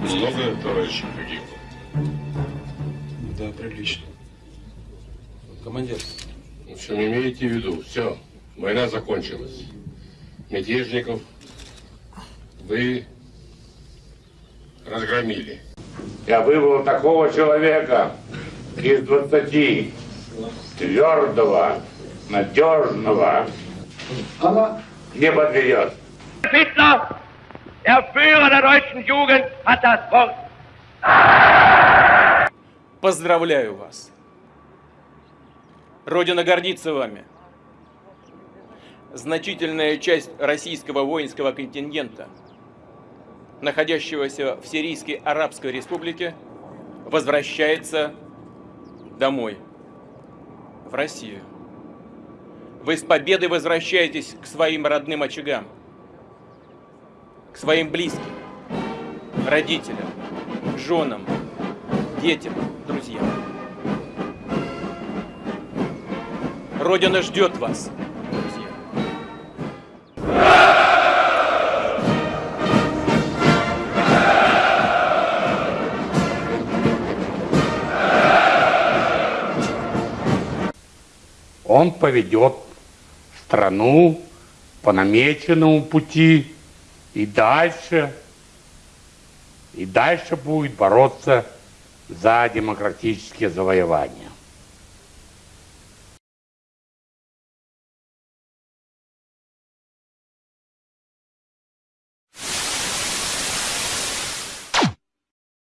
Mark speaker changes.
Speaker 1: Много товарищей погибло?
Speaker 2: Да, прилично. Командир.
Speaker 1: В общем, имейте в виду, все, война закончилась. Мятежников вы разгромили. Я выбрал такого человека из 20, твердого, надежного, не подведет.
Speaker 3: Hitler, der Führer der deutschen Jugend, hat das Wort.
Speaker 4: Поздравляю вас. Родина гордится вами. Значительная часть российского воинского контингента, находящегося в Сирийской Арабской Республике, возвращается домой, в Россию. Вы с победой возвращаетесь к своим родным очагам, к своим близким, родителям, женам, детям, друзьям. Родина ждет вас, друзья.
Speaker 5: Он поведет страну по намеченному пути и дальше, и дальше будет бороться за демократические завоевания.